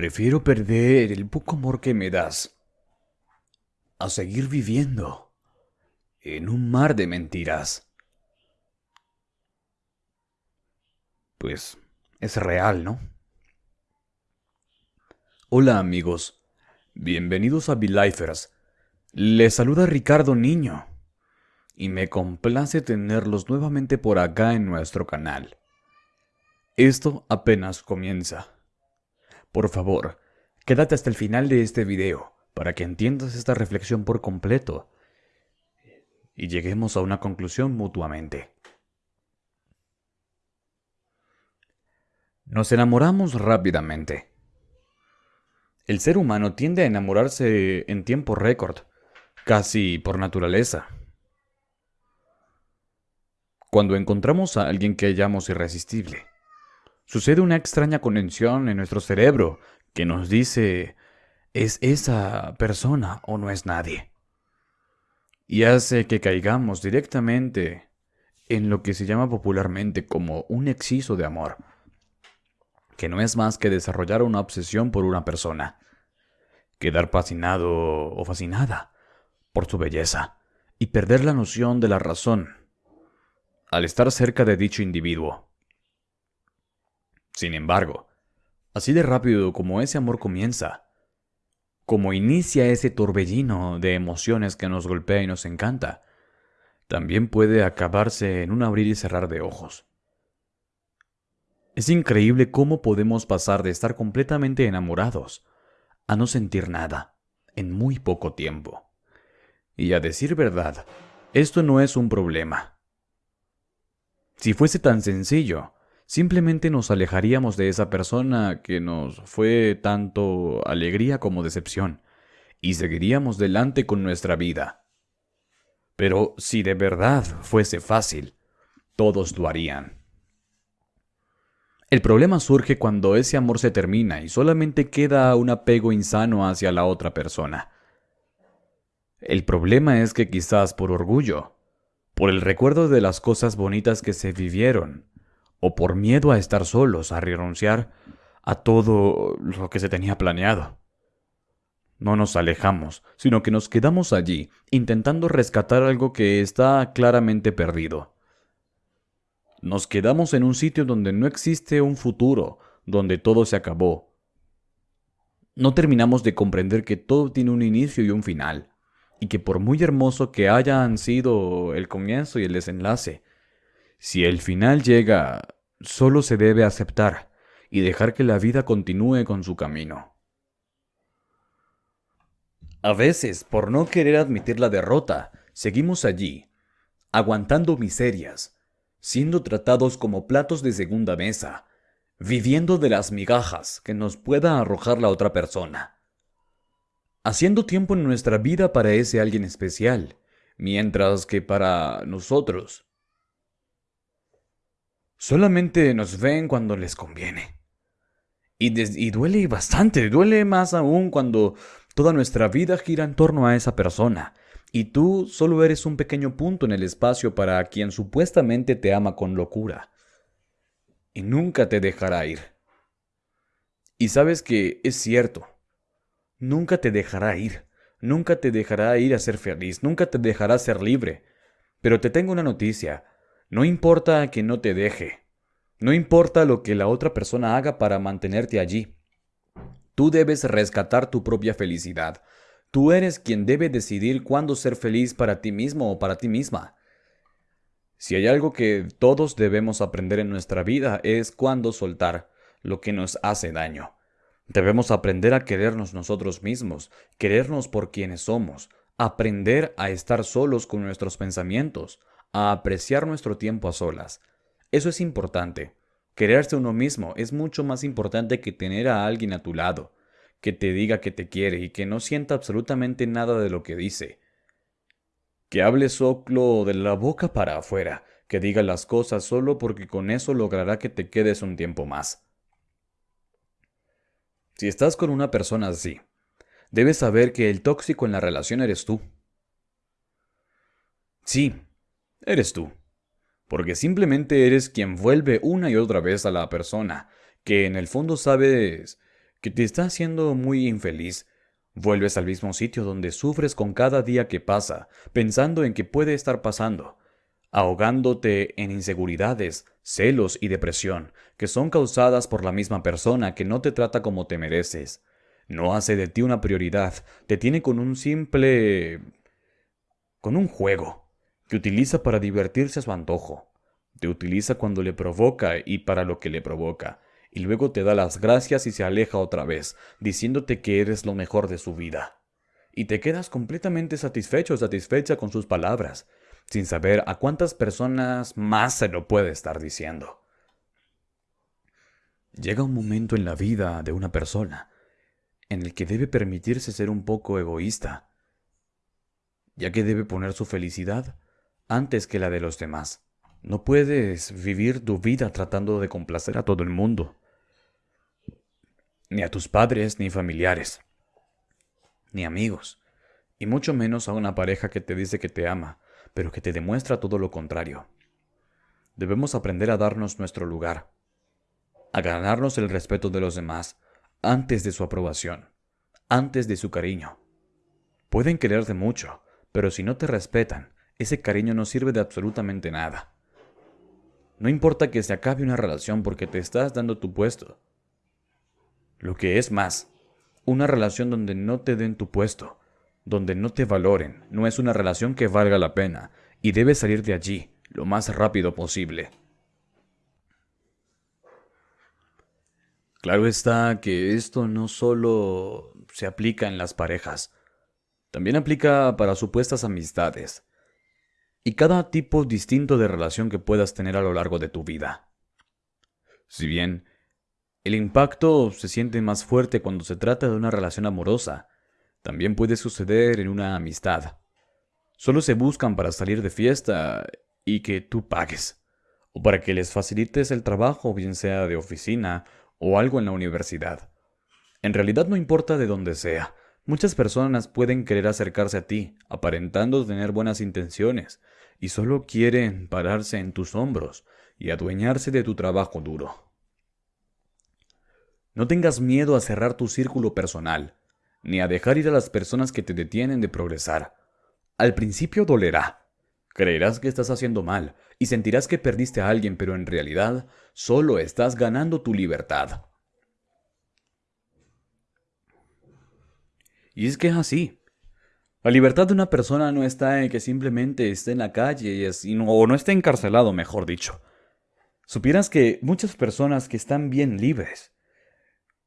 Prefiero perder el poco amor que me das a seguir viviendo en un mar de mentiras. Pues es real, ¿no? Hola amigos, bienvenidos a Belifers. Les saluda Ricardo Niño y me complace tenerlos nuevamente por acá en nuestro canal. Esto apenas comienza. Por favor, quédate hasta el final de este video para que entiendas esta reflexión por completo y lleguemos a una conclusión mutuamente. Nos enamoramos rápidamente. El ser humano tiende a enamorarse en tiempo récord, casi por naturaleza. Cuando encontramos a alguien que hallamos irresistible, sucede una extraña conexión en nuestro cerebro que nos dice ¿es esa persona o no es nadie? Y hace que caigamos directamente en lo que se llama popularmente como un exceso de amor, que no es más que desarrollar una obsesión por una persona, quedar fascinado o fascinada por su belleza y perder la noción de la razón al estar cerca de dicho individuo. Sin embargo, así de rápido como ese amor comienza, como inicia ese torbellino de emociones que nos golpea y nos encanta, también puede acabarse en un abrir y cerrar de ojos. Es increíble cómo podemos pasar de estar completamente enamorados a no sentir nada en muy poco tiempo. Y a decir verdad, esto no es un problema. Si fuese tan sencillo, simplemente nos alejaríamos de esa persona que nos fue tanto alegría como decepción, y seguiríamos delante con nuestra vida. Pero si de verdad fuese fácil, todos lo harían. El problema surge cuando ese amor se termina y solamente queda un apego insano hacia la otra persona. El problema es que quizás por orgullo, por el recuerdo de las cosas bonitas que se vivieron, o por miedo a estar solos, a renunciar a todo lo que se tenía planeado. No nos alejamos, sino que nos quedamos allí, intentando rescatar algo que está claramente perdido. Nos quedamos en un sitio donde no existe un futuro, donde todo se acabó. No terminamos de comprender que todo tiene un inicio y un final y que por muy hermoso que hayan sido el comienzo y el desenlace, si el final llega, solo se debe aceptar y dejar que la vida continúe con su camino. A veces, por no querer admitir la derrota, seguimos allí, aguantando miserias, siendo tratados como platos de segunda mesa, viviendo de las migajas que nos pueda arrojar la otra persona haciendo tiempo en nuestra vida para ese alguien especial, mientras que para nosotros solamente nos ven cuando les conviene. Y, duele bastante, duele más aún cuando toda nuestra vida gira en torno a esa persona, y tú solo eres un pequeño punto en el espacio para quien supuestamente te ama con locura. Y nunca te dejará ir. Y sabes que es cierto, nunca te dejará ir, nunca te dejará ir a ser feliz, nunca te dejará ser libre. Pero te tengo una noticia, no importa que no te deje, no importa lo que la otra persona haga para mantenerte allí. Tú debes rescatar tu propia felicidad. Tú eres quien debe decidir cuándo ser feliz para ti mismo o para ti misma. Si hay algo que todos debemos aprender en nuestra vida es cuándo soltar lo que nos hace daño. Debemos aprender a querernos nosotros mismos, querernos por quienes somos, aprender a estar solos con nuestros pensamientos, a apreciar nuestro tiempo a solas. Eso es importante. Quererse uno mismo es mucho más importante que tener a alguien a tu lado, que te diga que te quiere y que no sienta absolutamente nada de lo que dice. Que hable solo de la boca para afuera, que diga las cosas solo porque con eso logrará que te quedes un tiempo más. Si estás con una persona así, debes saber que el tóxico en la relación eres tú. Sí, eres tú. Porque simplemente eres quien vuelve una y otra vez a la persona, que en el fondo sabes que te está haciendo muy infeliz, vuelves al mismo sitio donde sufres con cada día que pasa, pensando en que puede estar pasando, ahogándote en inseguridades, celos y depresión, que son causadas por la misma persona que no te trata como te mereces. No hace de ti una prioridad, te tiene con un simple... con un juego, que utiliza para divertirse a su antojo. Te utiliza cuando le provoca y para lo que le provoca, y luego te da las gracias y se aleja otra vez, diciéndote que eres lo mejor de su vida. Y te quedas completamente satisfecho o satisfecha con sus palabras, sin saber a cuántas personas más se lo puede estar diciendo. Llega un momento en la vida de una persona en el que debe permitirse ser un poco egoísta, ya que debe poner su felicidad antes que la de los demás. No puedes vivir tu vida tratando de complacer a todo el mundo, ni a tus padres ni familiares, ni amigos, y mucho menos a una pareja que te dice que te ama, pero que te demuestra todo lo contrario. Debemos aprender a darnos nuestro lugar, a ganarnos el respeto de los demás antes de su aprobación, antes de su cariño. Pueden quererte mucho, pero si no te respetan, ese cariño no sirve de absolutamente nada. No importa que se acabe una relación porque te estás dando tu puesto. Lo que es más, una relación donde no te den tu puesto, donde no te valoren, no es una relación que valga la pena y debes salir de allí lo más rápido posible. Claro está que esto no solo se aplica en las parejas, también aplica para supuestas amistades y cada tipo distinto de relación que puedas tener a lo largo de tu vida. Si bien el impacto se siente más fuerte cuando se trata de una relación amorosa, también puede suceder en una amistad. Solo se buscan para salir de fiesta y que tú pagues, o para que les facilites el trabajo, bien sea de oficina o algo en la universidad. En realidad no importa de dónde sea, muchas personas pueden querer acercarse a ti, aparentando tener buenas intenciones, y solo quieren pararse en tus hombros y adueñarse de tu trabajo duro. No tengas miedo a cerrar tu círculo personal, ni a dejar ir a las personas que te detienen de progresar. Al principio dolerá. Creerás que estás haciendo mal y sentirás que perdiste a alguien, pero en realidad solo estás ganando tu libertad. Y es que es así. La libertad de una persona no está en que simplemente esté en la calle y o no esté encarcelado, mejor dicho. Supieras que muchas personas que están bien libres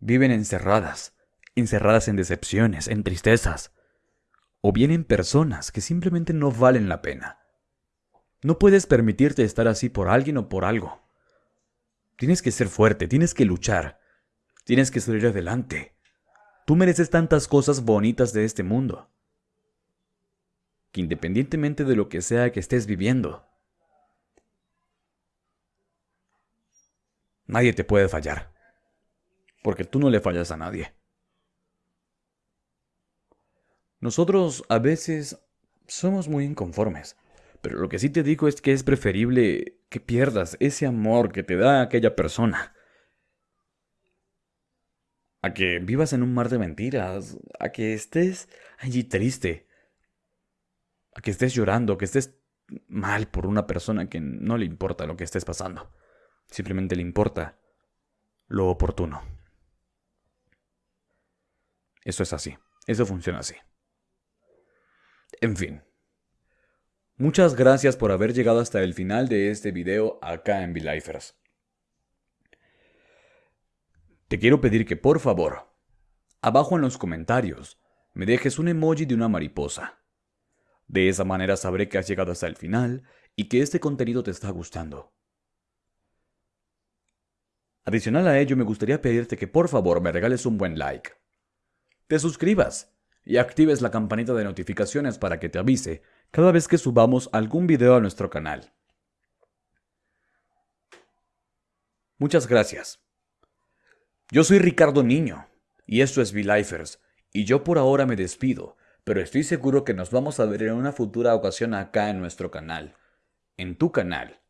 viven encerradas, encerradas en decepciones, en tristezas, o bien en personas que simplemente no valen la pena. No puedes permitirte estar así por alguien o por algo. Tienes que ser fuerte, tienes que luchar, tienes que salir adelante. Tú mereces tantas cosas bonitas de este mundo, que independientemente de lo que sea que estés viviendo, nadie te puede fallar, porque tú no le fallas a nadie. Nosotros a veces somos muy inconformes, pero lo que sí te digo es que es preferible que pierdas ese amor que te da aquella persona. A que vivas en un mar de mentiras, a que estés allí triste, a que estés llorando, que estés mal por una persona que no le importa lo que estés pasando. Simplemente le importa lo oportuno. Eso es así. Eso funciona así. En fin. Muchas gracias por haber llegado hasta el final de este video acá en VLifers. Te quiero pedir que por favor, abajo en los comentarios, me dejes un emoji de una mariposa. De esa manera sabré que has llegado hasta el final y que este contenido te está gustando. Adicional a ello, me gustaría pedirte que por favor me regales un buen like. Te suscribas y actives la campanita de notificaciones para que te avise cada vez que subamos algún video a nuestro canal. Muchas gracias. Yo soy Ricardo Niño y esto es V-Lifers y yo por ahora me despido, pero estoy seguro que nos vamos a ver en una futura ocasión acá en nuestro canal, en tu canal,